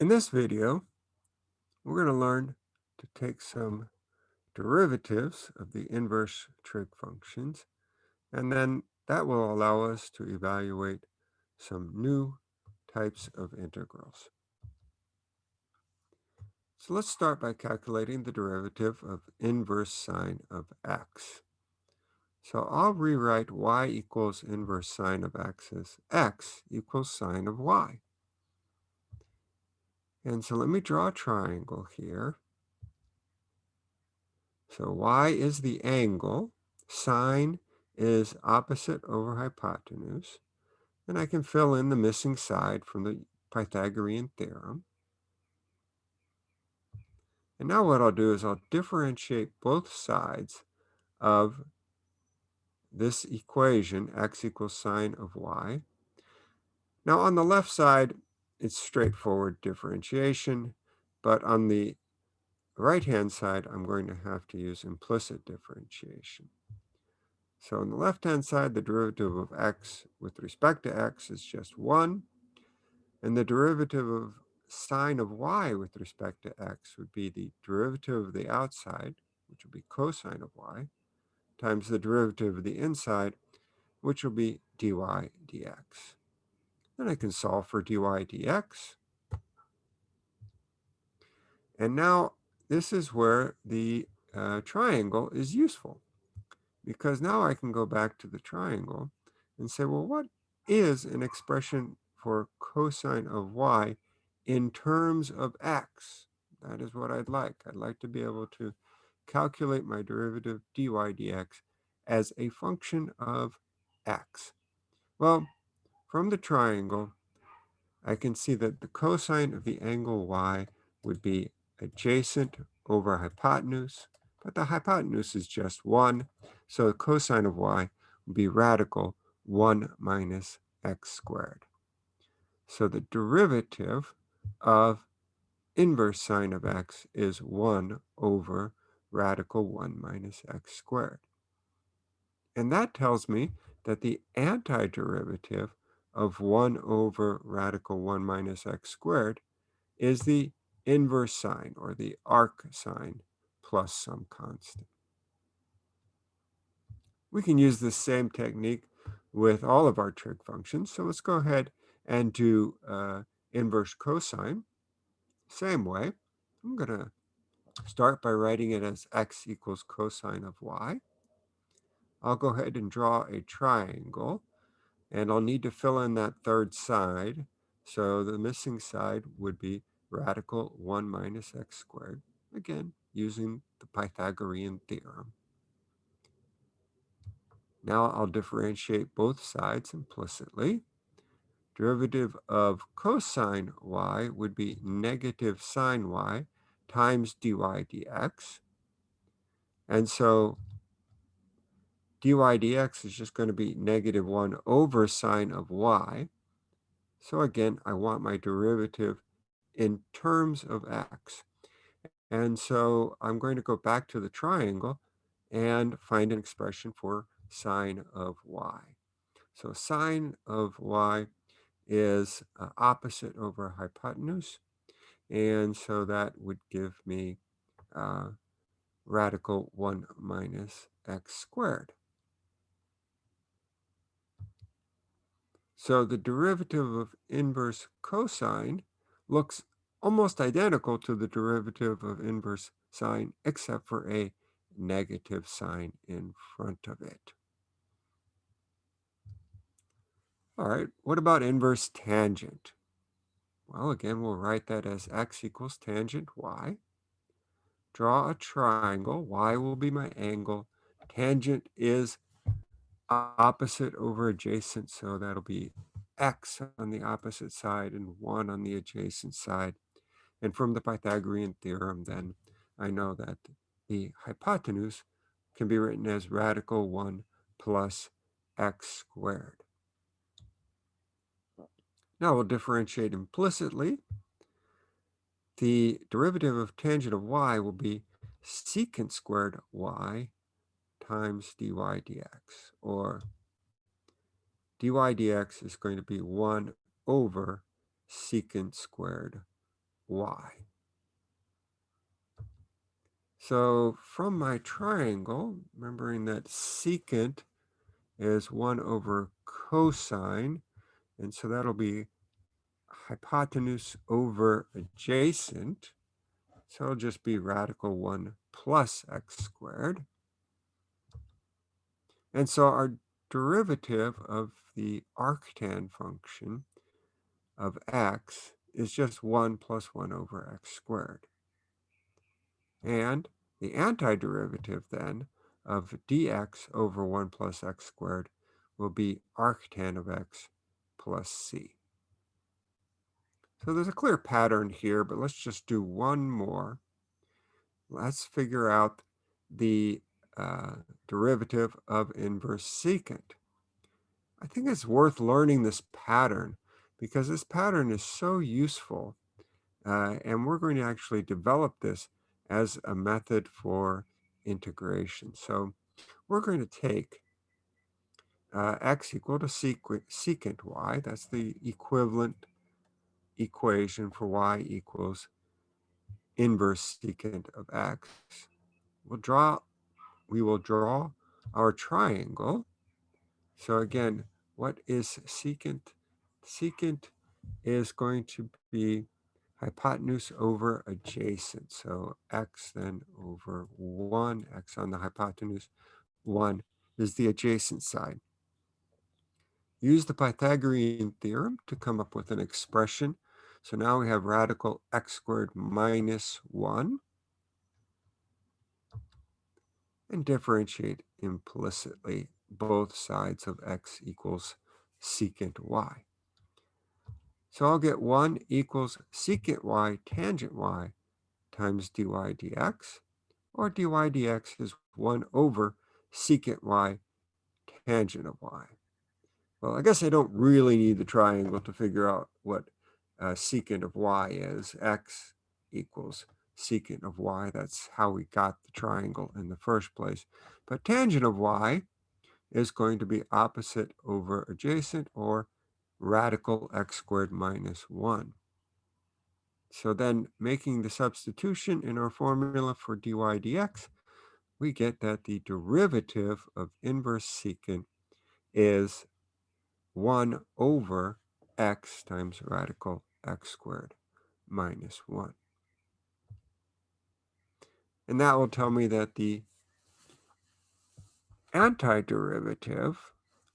In this video, we're going to learn to take some derivatives of the inverse trig functions, and then that will allow us to evaluate some new types of integrals. So let's start by calculating the derivative of inverse sine of x. So I'll rewrite y equals inverse sine of x as x equals sine of y. And so let me draw a triangle here. So y is the angle, sine is opposite over hypotenuse, and I can fill in the missing side from the Pythagorean theorem. And now what I'll do is I'll differentiate both sides of this equation, x equals sine of y. Now on the left side, it's straightforward differentiation, but on the right-hand side, I'm going to have to use implicit differentiation. So on the left-hand side, the derivative of x with respect to x is just 1. And the derivative of sine of y with respect to x would be the derivative of the outside, which will be cosine of y, times the derivative of the inside, which will be dy dx. Then I can solve for dy dx. And now this is where the uh, triangle is useful because now I can go back to the triangle and say, well, what is an expression for cosine of y in terms of x? That is what I'd like. I'd like to be able to calculate my derivative dy dx as a function of x. Well, from the triangle, I can see that the cosine of the angle y would be adjacent over hypotenuse, but the hypotenuse is just 1, so the cosine of y would be radical 1 minus x squared. So the derivative of inverse sine of x is 1 over radical 1 minus x squared. And that tells me that the antiderivative of 1 over radical 1 minus x squared is the inverse sine or the arc sine plus some constant. We can use the same technique with all of our trig functions. So let's go ahead and do uh, inverse cosine. Same way, I'm going to start by writing it as x equals cosine of y. I'll go ahead and draw a triangle and I'll need to fill in that third side. So the missing side would be radical 1 minus x squared, again, using the Pythagorean theorem. Now I'll differentiate both sides implicitly. Derivative of cosine y would be negative sine y times dy dx. And so dy dx is just going to be negative 1 over sine of y. So again, I want my derivative in terms of x. And so I'm going to go back to the triangle and find an expression for sine of y. So sine of y is uh, opposite over hypotenuse. And so that would give me uh, radical 1 minus x squared. So the derivative of inverse cosine looks almost identical to the derivative of inverse sine, except for a negative sign in front of it. All right, what about inverse tangent? Well, again, we'll write that as x equals tangent y. Draw a triangle. y will be my angle. Tangent is opposite over adjacent, so that'll be x on the opposite side and 1 on the adjacent side. And from the Pythagorean theorem, then I know that the hypotenuse can be written as radical 1 plus x squared. Now we'll differentiate implicitly. The derivative of tangent of y will be secant squared y times dy dx, or dy dx is going to be 1 over secant squared y. So from my triangle, remembering that secant is 1 over cosine, and so that'll be hypotenuse over adjacent. So it'll just be radical 1 plus x squared. And so our derivative of the arctan function of x is just 1 plus 1 over x squared. And the antiderivative then of dx over 1 plus x squared will be arctan of x plus c. So there's a clear pattern here, but let's just do one more. Let's figure out the uh, derivative of inverse secant. I think it's worth learning this pattern because this pattern is so useful. Uh, and we're going to actually develop this as a method for integration. So we're going to take uh, x equal to secant y. That's the equivalent equation for y equals inverse secant of x. We'll draw, we will draw our triangle. So again, what is secant? Secant is going to be hypotenuse over adjacent. So x then over 1, x on the hypotenuse, 1 is the adjacent side. Use the Pythagorean theorem to come up with an expression. So now we have radical x squared minus 1 and differentiate implicitly both sides of x equals secant y. So I'll get 1 equals secant y tangent y times dy dx, or dy dx is 1 over secant y tangent of y. Well, I guess I don't really need the triangle to figure out what uh, secant of y is. x equals secant of y. That's how we got the triangle in the first place. But tangent of y is going to be opposite over adjacent or radical x squared minus 1. So then making the substitution in our formula for dy dx, we get that the derivative of inverse secant is 1 over x times radical x squared minus 1. And that will tell me that the antiderivative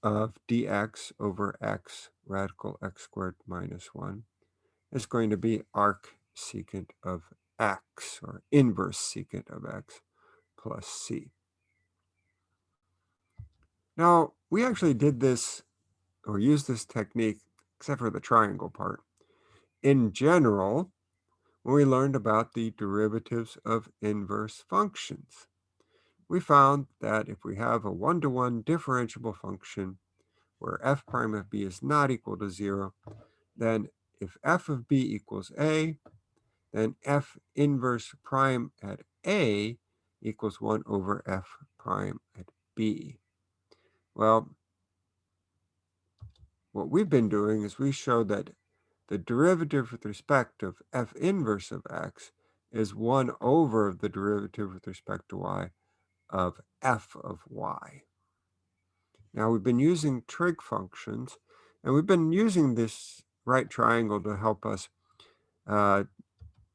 of dx over x radical x squared minus 1 is going to be arc secant of x, or inverse secant of x plus c. Now, we actually did this, or used this technique, except for the triangle part, in general, when we learned about the derivatives of inverse functions. We found that if we have a one-to-one -one differentiable function where f prime of b is not equal to zero, then if f of b equals a, then f inverse prime at a equals 1 over f prime at b. Well, what we've been doing is we showed that the derivative with respect of f inverse of x is 1 over the derivative with respect to y of f of y. Now we've been using trig functions, and we've been using this right triangle to help us uh,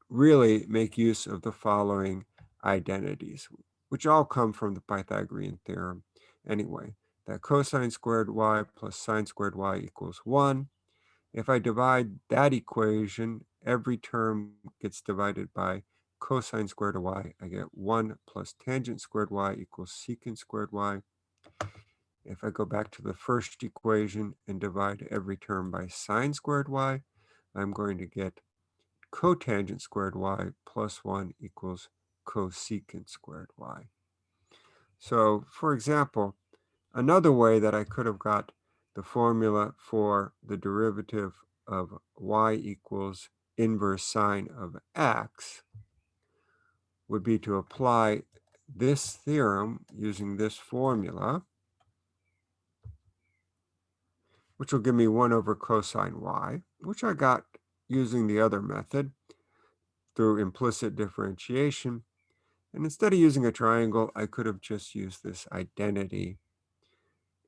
really make use of the following identities, which all come from the Pythagorean theorem anyway, that cosine squared y plus sine squared y equals 1. If I divide that equation, every term gets divided by cosine squared of y. I get 1 plus tangent squared y equals secant squared y. If I go back to the first equation and divide every term by sine squared y, I'm going to get cotangent squared y plus 1 equals cosecant squared y. So, for example, another way that I could have got the formula for the derivative of y equals inverse sine of x would be to apply this theorem using this formula which will give me 1 over cosine y, which I got using the other method. through implicit differentiation. And instead of using a triangle, I could have just used this identity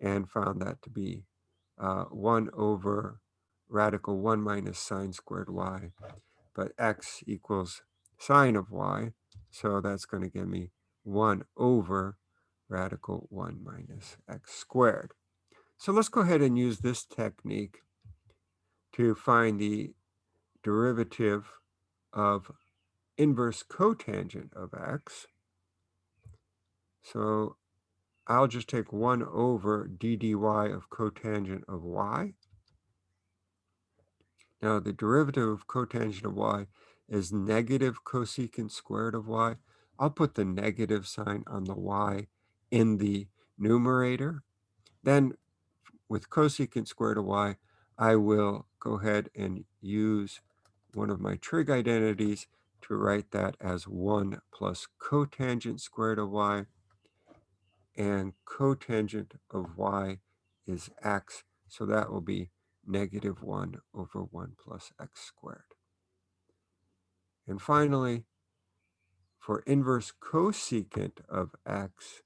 and found that to be uh, 1 over radical 1 minus sine squared y. But x equals sine of y, so that's going to give me 1 over radical 1 minus x squared. So let's go ahead and use this technique to find the derivative of inverse cotangent of x. So I'll just take 1 over d dy of cotangent of y. Now the derivative of cotangent of y is negative cosecant squared of y. I'll put the negative sign on the y in the numerator. Then with cosecant squared of y, I will go ahead and use one of my trig identities to write that as 1 plus cotangent squared of y. And cotangent of y is x, so that will be negative 1 over 1 plus x squared. And finally, for inverse cosecant of x,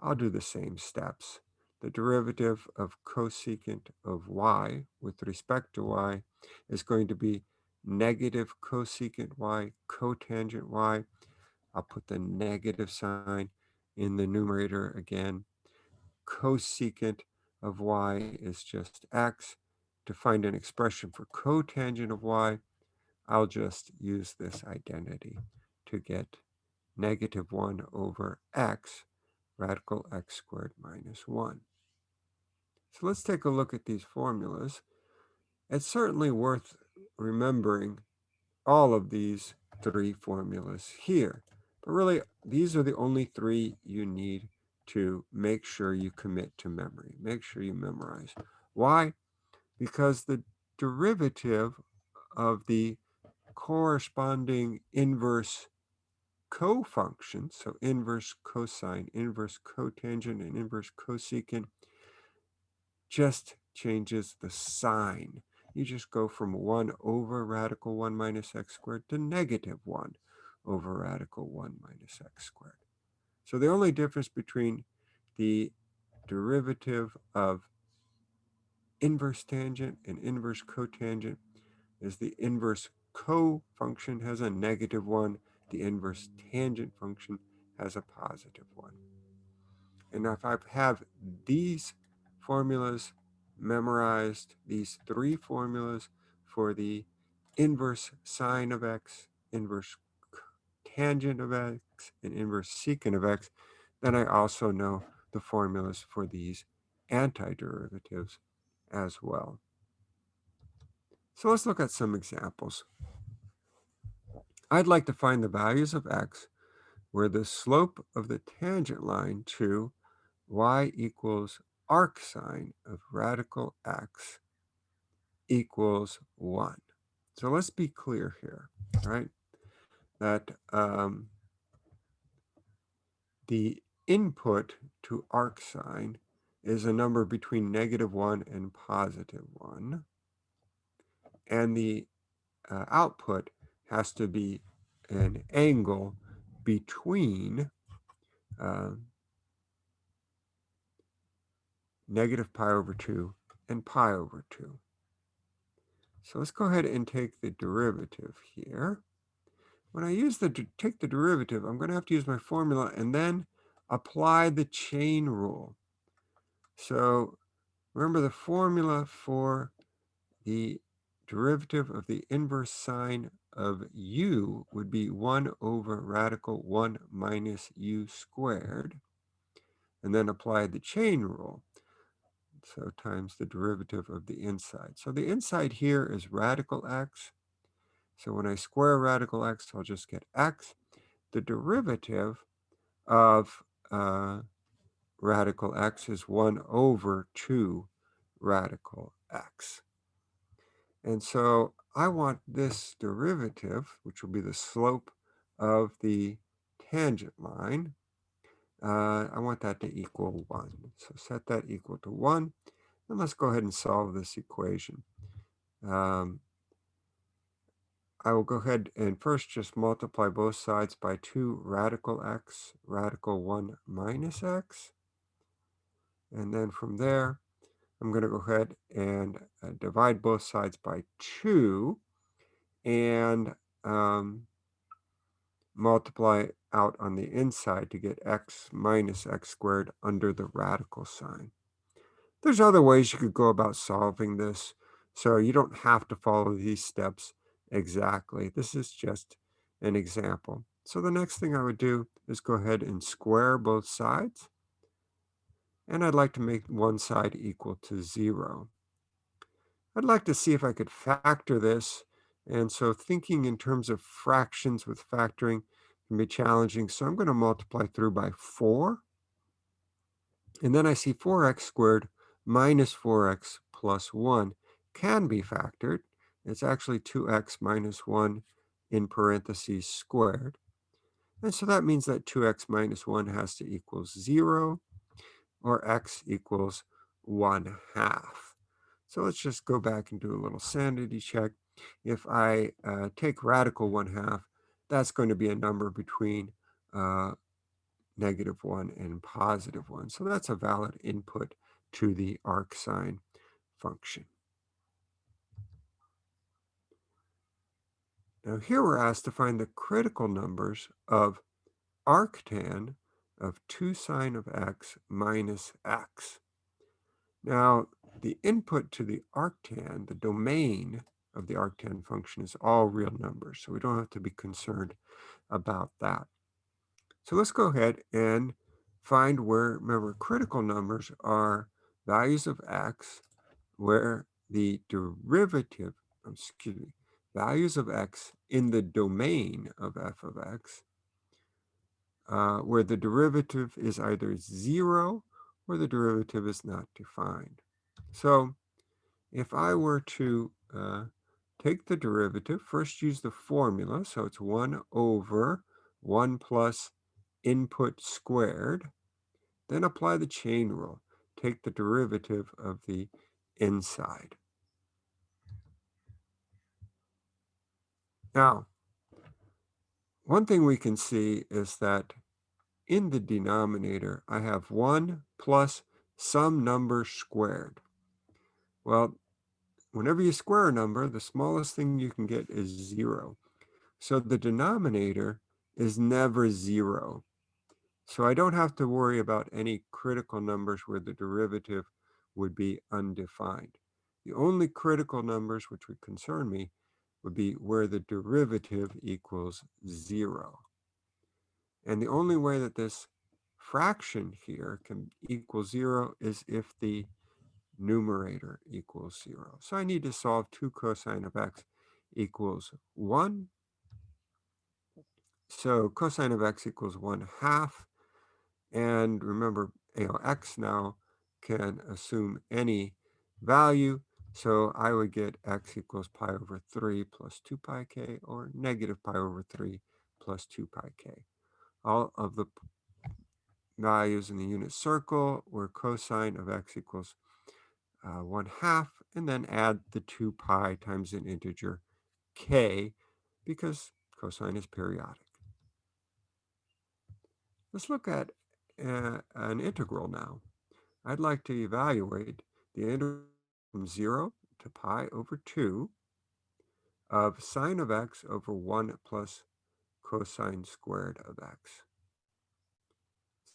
I'll do the same steps. The derivative of cosecant of y with respect to y is going to be negative cosecant y cotangent y. I'll put the negative sign in the numerator again. Cosecant of y is just x. To find an expression for cotangent of y, I'll just use this identity to get negative 1 over x radical x squared minus 1. So let's take a look at these formulas. It's certainly worth remembering all of these three formulas here. But really, these are the only three you need to make sure you commit to memory. Make sure you memorize. Why? Because the derivative of the corresponding inverse co-functions, so inverse cosine, inverse cotangent, and inverse cosecant, just changes the sign. You just go from 1 over radical 1 minus x squared to negative 1 over radical 1 minus x squared. So the only difference between the derivative of inverse tangent and inverse cotangent is the inverse co-function has a negative 1, the inverse tangent function has a positive 1. And if I have these formulas memorized, these three formulas for the inverse sine of x, inverse tangent of x, and inverse secant of x, then I also know the formulas for these antiderivatives as well. So let's look at some examples. I'd like to find the values of x where the slope of the tangent line to y equals arc sine of radical x equals 1. So let's be clear here, right? That um, the input to arcsine is a number between negative 1 and positive 1. And the uh, output has to be an angle between uh, negative pi over 2 and pi over 2. So let's go ahead and take the derivative here. When I use the take the derivative, I'm going to have to use my formula and then apply the chain rule. So remember the formula for the derivative of the inverse sine of u would be 1 over radical 1 minus u squared, and then apply the chain rule. So times the derivative of the inside. So the inside here is radical x. So when I square radical x, I'll just get x. The derivative of uh, radical x is 1 over 2 radical x. And so I want this derivative, which will be the slope of the tangent line, uh, I want that to equal 1. So set that equal to 1. And let's go ahead and solve this equation. Um, I will go ahead and first just multiply both sides by 2 radical x, radical 1 minus x. And then from there, I'm going to go ahead and uh, divide both sides by 2 and um, multiply out on the inside to get x minus x squared under the radical sign. There's other ways you could go about solving this, so you don't have to follow these steps exactly. This is just an example. So the next thing I would do is go ahead and square both sides. And I'd like to make one side equal to zero. I'd like to see if I could factor this. And so thinking in terms of fractions with factoring can be challenging. So I'm going to multiply through by 4. And then I see 4x squared minus 4x plus 1 can be factored. It's actually 2x minus 1 in parentheses squared. And so that means that 2x minus 1 has to equal 0, or x equals 1 half. So let's just go back and do a little sanity check. If I uh, take radical 1 half, that's going to be a number between uh, negative 1 and positive 1. So that's a valid input to the arcsine function. Now here we're asked to find the critical numbers of arctan of 2 sine of x minus x. Now the input to the arctan, the domain of the arctan function is all real numbers, so we don't have to be concerned about that. So let's go ahead and find where, remember, critical numbers are values of x where the derivative, excuse me, values of x in the domain of f of x, uh, where the derivative is either zero or the derivative is not defined. So if I were to uh, take the derivative, first use the formula, so it's 1 over 1 plus input squared, then apply the chain rule. Take the derivative of the inside. Now, one thing we can see is that in the denominator, I have 1 plus some number squared. Well, whenever you square a number, the smallest thing you can get is 0. So the denominator is never 0. So I don't have to worry about any critical numbers where the derivative would be undefined. The only critical numbers which would concern me would be where the derivative equals zero. And the only way that this fraction here can equal zero is if the numerator equals zero. So I need to solve 2 cosine of x equals 1. So cosine of x equals 1 half. And remember, you know, x now can assume any value. So I would get x equals pi over 3 plus 2 pi k or negative pi over 3 plus 2 pi k. All of the values in the unit circle where cosine of x equals uh, 1 half, and then add the 2 pi times an integer k because cosine is periodic. Let's look at uh, an integral now. I'd like to evaluate the integral from 0 to pi over 2 of sine of x over 1 plus cosine squared of x.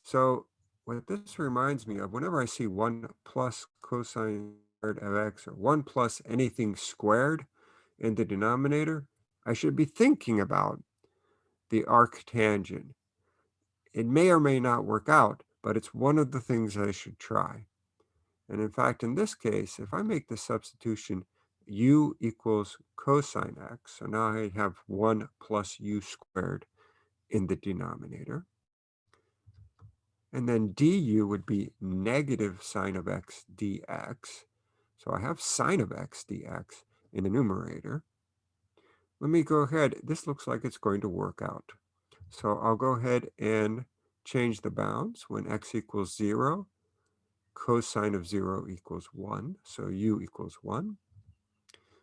So what this reminds me of, whenever I see 1 plus cosine squared of x or 1 plus anything squared in the denominator, I should be thinking about the arctangent. It may or may not work out, but it's one of the things I should try. And in fact, in this case, if I make the substitution u equals cosine x, so now I have 1 plus u squared in the denominator. And then du would be negative sine of x dx. So I have sine of x dx in the numerator. Let me go ahead. This looks like it's going to work out. So I'll go ahead and change the bounds when x equals 0 cosine of 0 equals 1, so u equals 1.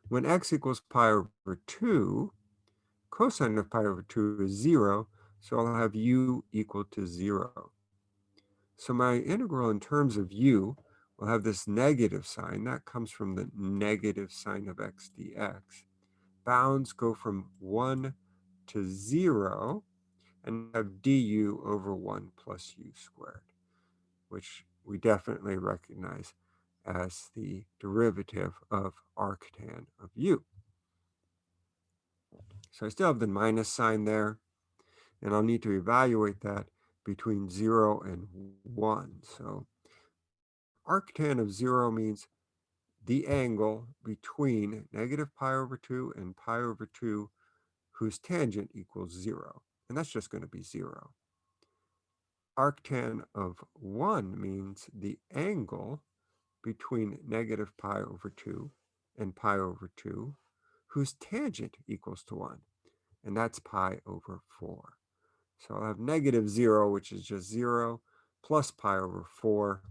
When x equals pi over 2, cosine of pi over 2 is 0, so I'll have u equal to 0. So my integral in terms of u will have this negative sign. That comes from the negative sine of x dx. Bounds go from 1 to 0 and have du over 1 plus u squared, which we definitely recognize as the derivative of arctan of u. So I still have the minus sign there, and I'll need to evaluate that between 0 and 1. So arctan of 0 means the angle between negative pi over 2 and pi over 2 whose tangent equals 0. And that's just going to be 0. Arctan of 1 means the angle between negative pi over 2 and pi over 2 whose tangent equals to 1. And that's pi over 4. So I'll have negative 0, which is just 0, plus pi over 4,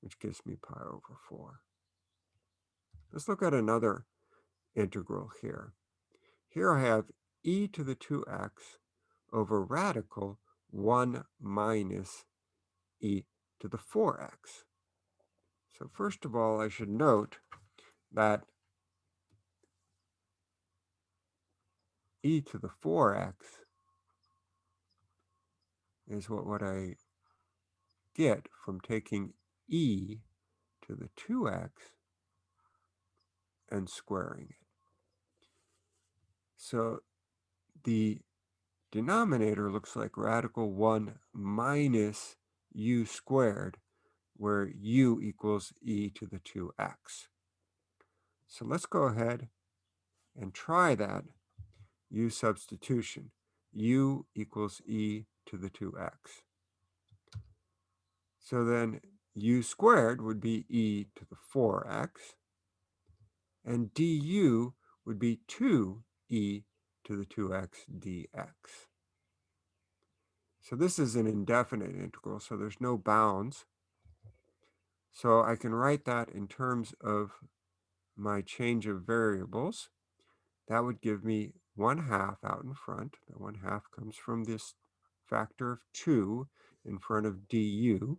which gives me pi over 4. Let's look at another integral here. Here I have e to the 2x over radical 1 minus e to the 4x. So first of all, I should note that e to the 4x is what, what I get from taking e to the 2x and squaring it. So the denominator looks like radical 1 minus u squared, where u equals e to the 2x. So let's go ahead and try that u substitution. u equals e to the 2x. So then u squared would be e to the 4x, and du would be 2e to the 2x dx. So this is an indefinite integral, so there's no bounds. So I can write that in terms of my change of variables. That would give me 1 half out in front. The 1 half comes from this factor of 2 in front of du.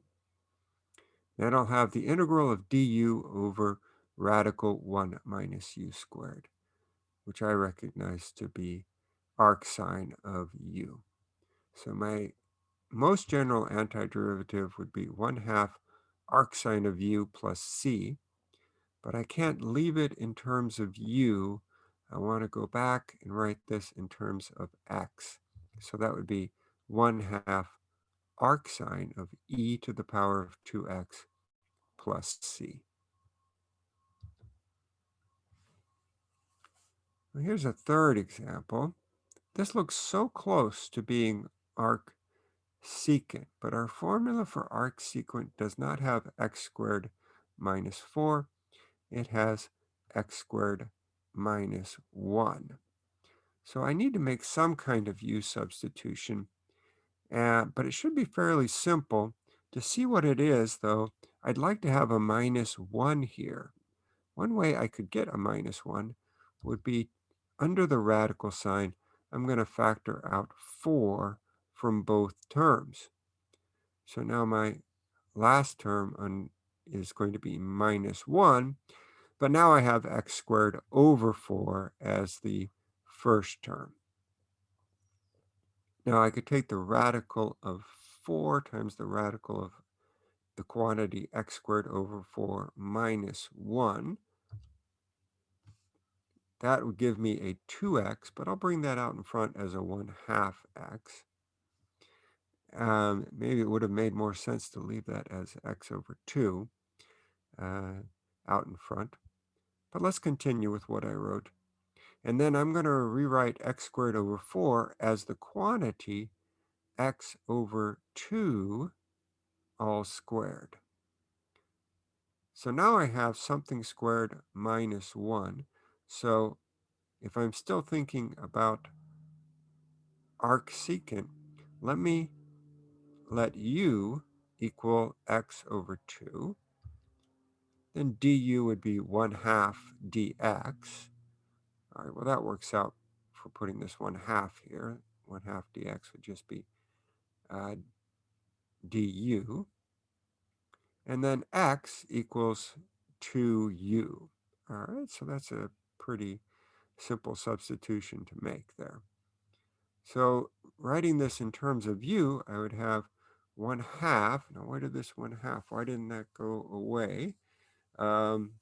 Then I'll have the integral of du over radical 1 minus u squared, which I recognize to be arcsine of u. So my most general antiderivative would be 1 half arcsine of u plus c, but I can't leave it in terms of u. I want to go back and write this in terms of x. So that would be 1 half arcsine of e to the power of 2x plus c. Well, here's a third example. This looks so close to being arc secant, but our formula for arc secant does not have x squared minus 4. It has x squared minus 1. So I need to make some kind of u substitution, uh, but it should be fairly simple. To see what it is, though, I'd like to have a minus 1 here. One way I could get a minus 1 would be under the radical sign, I'm going to factor out 4 from both terms. So now my last term is going to be minus 1, but now I have x squared over 4 as the first term. Now I could take the radical of 4 times the radical of the quantity x squared over 4 minus 1, that would give me a 2x, but I'll bring that out in front as a 1 half x. Um, maybe it would have made more sense to leave that as x over 2 uh, out in front. But let's continue with what I wrote. And then I'm going to rewrite x squared over 4 as the quantity x over 2 all squared. So now I have something squared minus 1. So if I'm still thinking about arc secant, let me let u equal x over 2. Then du would be 1 half dx. All right, well, that works out we're putting this 1 half here, 1 half dx would just be uh, du. And then x equals 2u. All right, so that's a pretty simple substitution to make there. So writing this in terms of u, I would have 1 half. Now, why did this 1 half? Why didn't that go away? Um,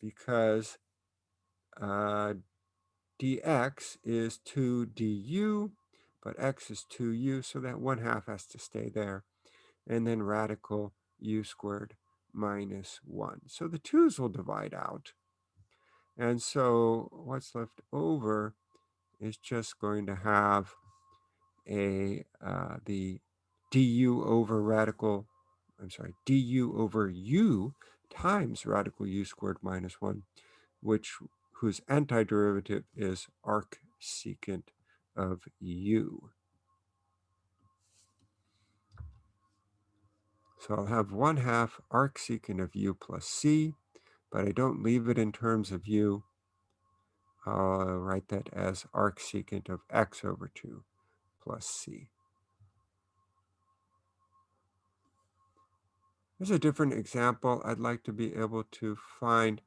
because uh, dx is 2 du, but x is 2u, so that 1 half has to stay there. And then radical u squared minus 1. So the 2's will divide out. And so what's left over is just going to have a uh, the du over radical, I'm sorry, du over u times radical u squared minus 1, which whose antiderivative is arc secant of u. So I'll have 1 half arc secant of u plus c, but I don't leave it in terms of u. I'll write that as arc secant of x over 2 plus c. Here's a different example. I'd like to be able to find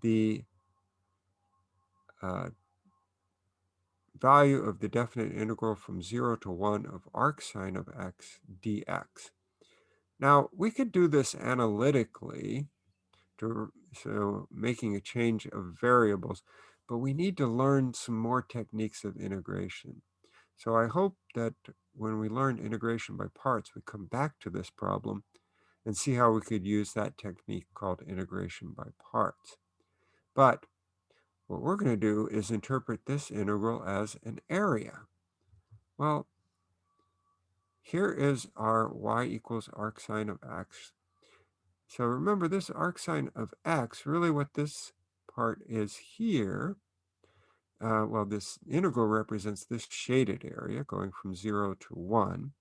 the uh, value of the definite integral from 0 to 1 of arc sine of x dx. Now, we could do this analytically, so making a change of variables, but we need to learn some more techniques of integration. So I hope that when we learn integration by parts, we come back to this problem and see how we could use that technique called integration by parts. But what we're going to do is interpret this integral as an area. Well, here is our y equals arcsine of x. So remember this arcsine of x, really what this part is here, uh, well, this integral represents this shaded area going from 0 to 1.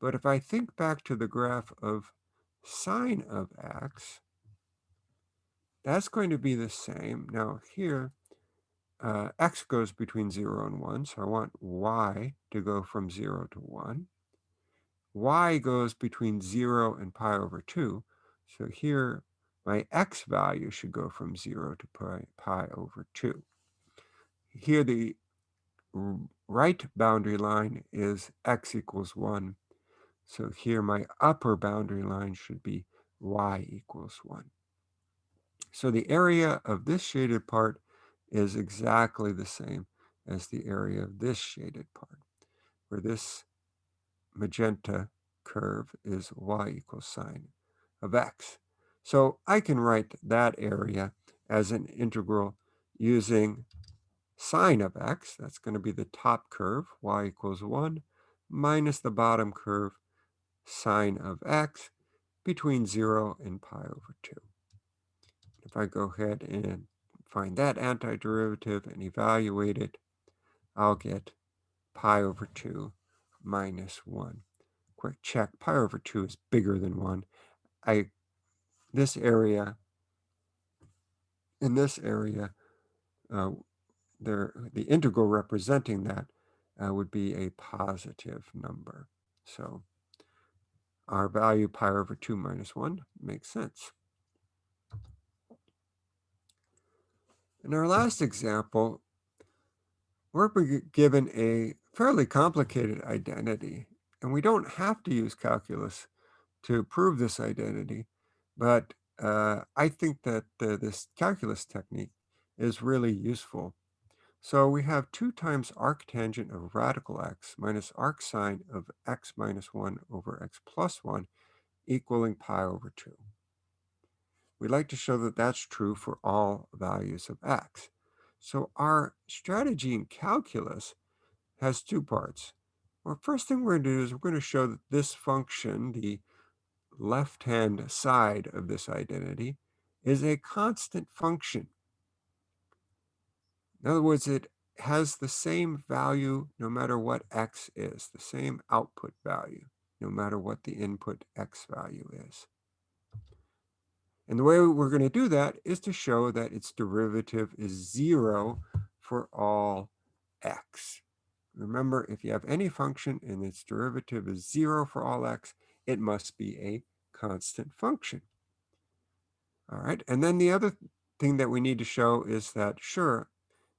But if I think back to the graph of sine of x, that's going to be the same. Now here, uh, x goes between 0 and 1, so I want y to go from 0 to 1. y goes between 0 and pi over 2, so here my x value should go from 0 to pi, pi over 2. Here the right boundary line is x equals 1. So here my upper boundary line should be y equals 1. So the area of this shaded part is exactly the same as the area of this shaded part, where this magenta curve is y equals sine of x. So I can write that area as an integral using sine of x, that's going to be the top curve, y equals 1, minus the bottom curve, sine of x, between 0 and pi over 2. If I go ahead and find that antiderivative and evaluate it, I'll get pi over 2 minus 1. Quick check, pi over 2 is bigger than 1. I, this area, in this area, uh, there, the integral representing that uh, would be a positive number. So our value pi over 2 minus 1 makes sense. In our last example, we're given a fairly complicated identity, and we don't have to use calculus to prove this identity, but uh, I think that this calculus technique is really useful so we have 2 times arctangent of radical x minus arcsine of x minus 1 over x plus 1 equaling pi over 2. We'd like to show that that's true for all values of x. So our strategy in calculus has two parts. Well, first thing we're going to do is we're going to show that this function, the left-hand side of this identity, is a constant function. In other words, it has the same value no matter what x is, the same output value, no matter what the input x value is. And the way we're going to do that is to show that its derivative is zero for all x. Remember, if you have any function and its derivative is zero for all x, it must be a constant function. All right, and then the other thing that we need to show is that, sure,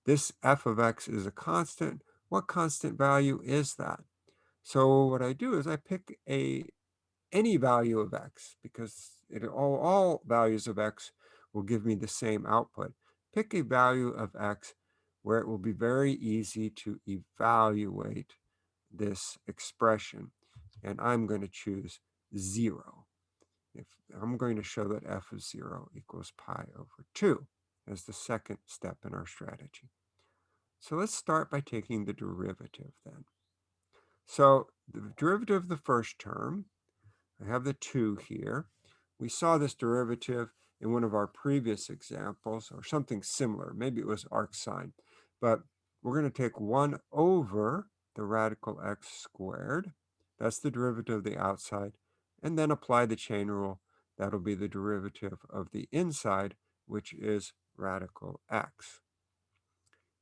this f of x is a constant. What constant value is that? So what I do is I pick a any value of x because it, all, all values of x will give me the same output. Pick a value of x where it will be very easy to evaluate this expression. And I'm going to choose 0. If I'm going to show that f of 0 equals pi over 2 as the second step in our strategy. So let's start by taking the derivative then. So the derivative of the first term, I have the 2 here. We saw this derivative in one of our previous examples or something similar. Maybe it was arc sine. But we're going to take 1 over the radical x squared. That's the derivative of the outside. And then apply the chain rule. That'll be the derivative of the inside, which is radical x.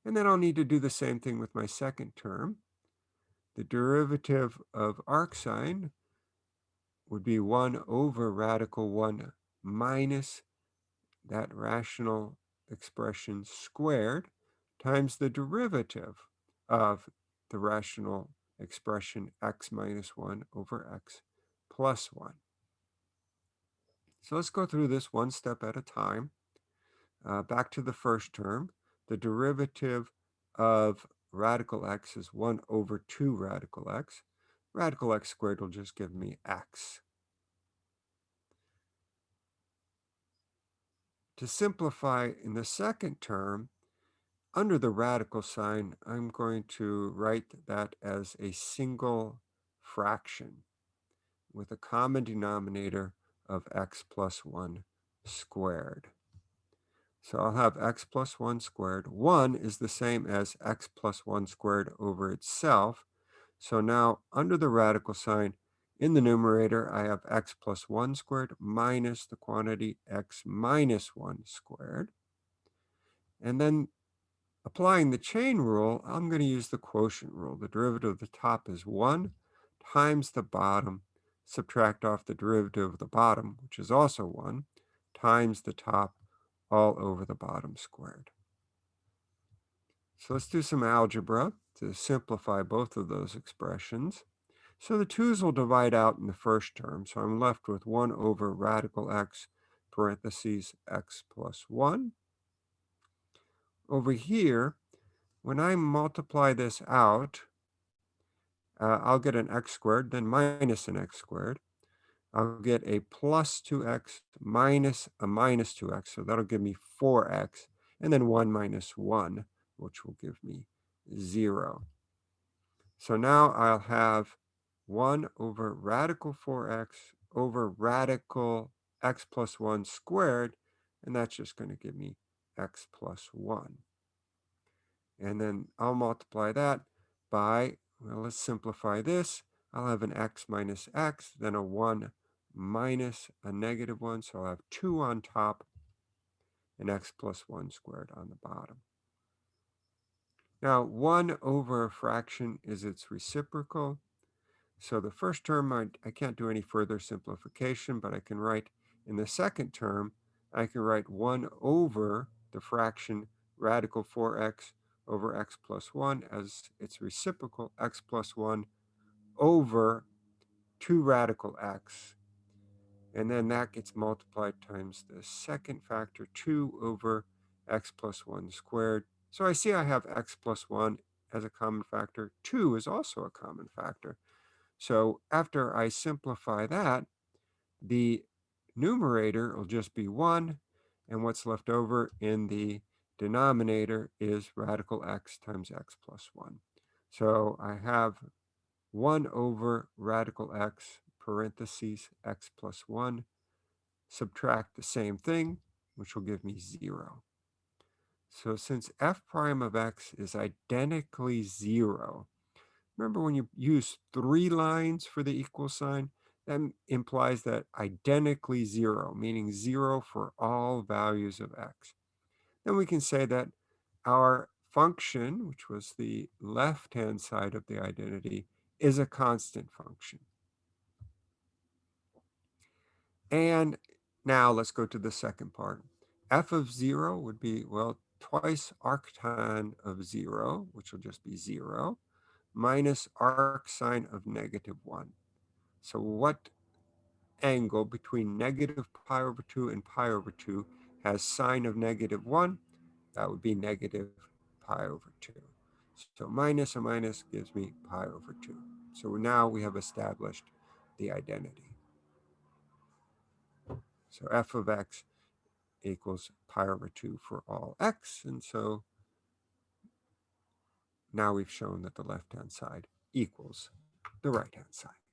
And then I'll need to do the same thing with my second term. The derivative of arc sine would be 1 over radical 1 minus that rational expression squared times the derivative of the rational expression x minus 1 over x plus 1. So let's go through this one step at a time. Uh, back to the first term, the derivative of radical x is 1 over 2 radical x. Radical x squared will just give me x. To simplify in the second term, under the radical sign, I'm going to write that as a single fraction with a common denominator of x plus 1 squared. So I'll have x plus 1 squared. 1 is the same as x plus 1 squared over itself. So now under the radical sign, in the numerator, I have x plus 1 squared minus the quantity x minus 1 squared. And then Applying the chain rule, I'm going to use the quotient rule. The derivative of the top is 1 times the bottom, subtract off the derivative of the bottom, which is also 1, times the top all over the bottom squared. So let's do some algebra to simplify both of those expressions. So the 2's will divide out in the first term, so I'm left with 1 over radical x parentheses x plus 1 over here, when I multiply this out, uh, I'll get an x squared, then minus an x squared. I'll get a plus 2x minus a minus 2x, so that'll give me 4x, and then 1 minus 1, which will give me 0. So now I'll have 1 over radical 4x over radical x plus 1 squared, and that's just going to give me x plus 1. And then I'll multiply that by, well, let's simplify this. I'll have an x minus x, then a 1 minus a negative 1. So I'll have 2 on top and x plus 1 squared on the bottom. Now, 1 over a fraction is its reciprocal. So the first term, I, I can't do any further simplification, but I can write in the second term, I can write 1 over the fraction radical 4x over x plus 1 as its reciprocal x plus 1 over 2 radical x. And then that gets multiplied times the second factor, 2 over x plus 1 squared. So I see I have x plus 1 as a common factor. 2 is also a common factor. So after I simplify that, the numerator will just be 1 and what's left over in the denominator is radical x times x plus 1. So I have 1 over radical x parentheses x plus 1, subtract the same thing, which will give me 0. So since f prime of x is identically 0, remember when you use three lines for the equal sign, that implies that identically zero, meaning zero for all values of x. Then we can say that our function, which was the left-hand side of the identity, is a constant function. And now let's go to the second part. f of 0 would be, well, twice arctan of 0, which will just be 0, minus arcsine of negative 1. So what angle between negative pi over 2 and pi over 2 has sine of negative 1? That would be negative pi over 2. So minus a minus gives me pi over 2. So now we have established the identity. So f of x equals pi over 2 for all x. And so now we've shown that the left-hand side equals the right-hand side.